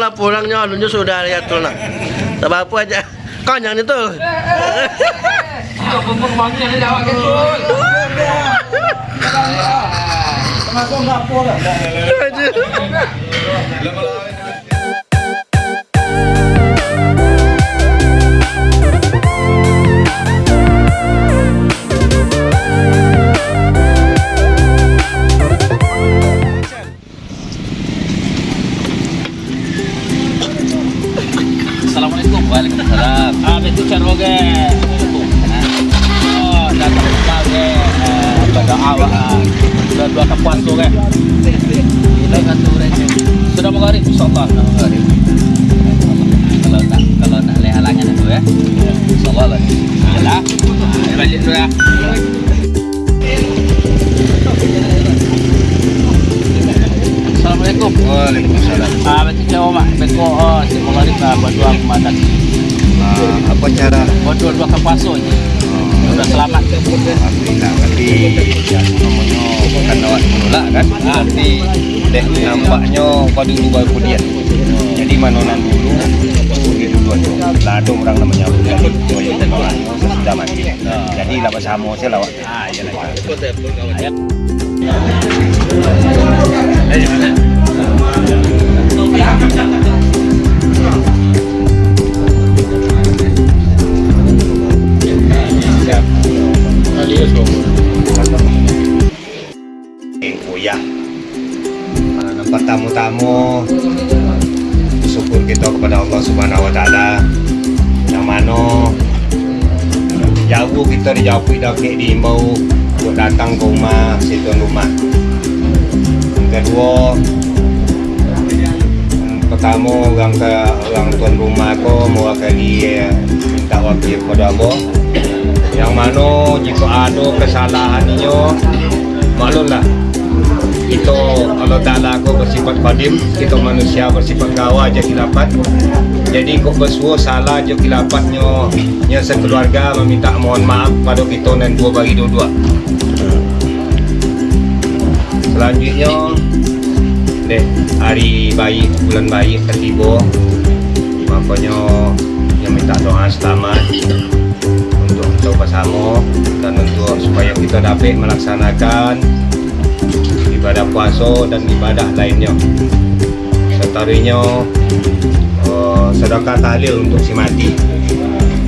lah pulangnya alunnya sudah lihat tuh nak. Tak apa aja. Kau yang itu. Termasuk nggak pula. Waalaikumsalam Ah betul cara ke Oh datang ke eh pada awak sudah dua kapuan tu ke Ini kan Sudah mau hari insyaallah mau hari Kalau tak kalau tak leh halangan itu ya. Insyaallah lah. Yalah Ah balik dulu ya. Assalamualaikum. Waalaikumsalam. Ah, betul Mak? Betul. Oh, hari nak buat dua kemadan. Apa cara? Buat dua kapaso je. Sudah selamat. Alhamdulillah tapi namanya bukan awak menolak kan? Tapi deh nampaknya kau dulu baru kemudian jadi manonan dulu begitu dua tu lado orang namanya dua yang tolak sudah mati. Jadi lah bersama saya lawak. Ah, ya lah. Ayat. Nampak tamu-tamu. Syukur kita kepada Allah Subhanahu Wa Taala. Yang mana jauh kita dijauhi dah kek diimbau untuk datang ke rumah si tuan rumah. Yang kedua hmm, pertama orang ke orang tuan rumah ko mewakili eh, minta wakil kepada Allah. Yang mana jika ada kesalahannya maklumlah kita Allah Ta'ala aku bersifat qadim kita manusia bersifat gawa je kilapat. Jadi kok bersuah salah je kilapatnya yang sekeluarga meminta mohon maaf pada kita dan dua bagi dua-dua. Selanjutnya deh hari bayi bulan bayi ketiba makanya yang minta doa selamat untuk kita bersama dan untuk supaya kita dapat melaksanakan ibadah puasa dan ibadah lainnya. Setarinya uh, sedekah tahlil untuk si mati.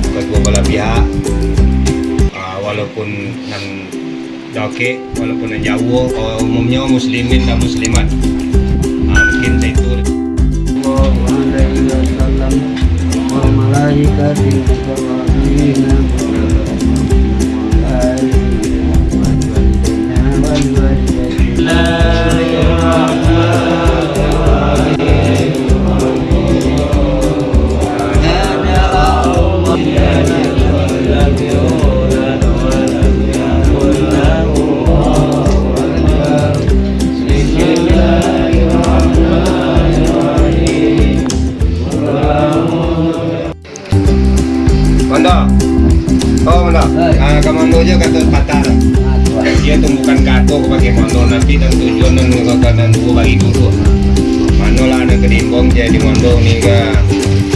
Kedua belah pihak. Uh, walaupun nan doke walaupun nan jauh uh, umumnya muslimin dan muslimat. Uh, mungkin saya itu Mondo. Oh Mondo. Ah kamu je kata patah dah. dia tu bukan kato bagi mondo nanti dan tujuan dan dan dua bagi dulu manolah ada kedimbong jadi mondo ni ke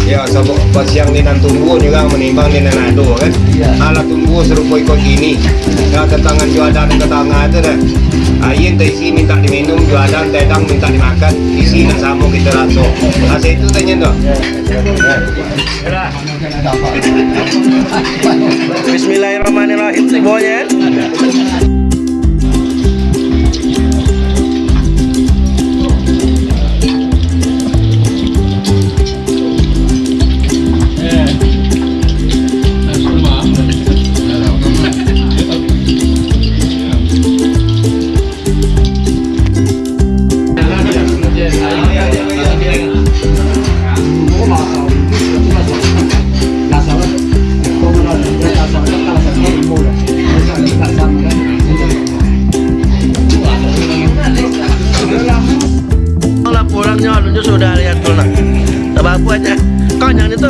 ya sebab pas siang ni nan tunggu juga menimbang ni nan ado kan? Ala tunggu serupa ikut gini. Ya ketangan jualan ke tengah tu dah. Ayin tak isi minta diminum, jualan tedang minta dimakan, isi nak sama kita rasa. Asal itu tanya tu. Bismillahirrahmanirrahim. Semuanya. Alunnya sudah lihat tuh nak. Tak apa aja. Kau yang itu.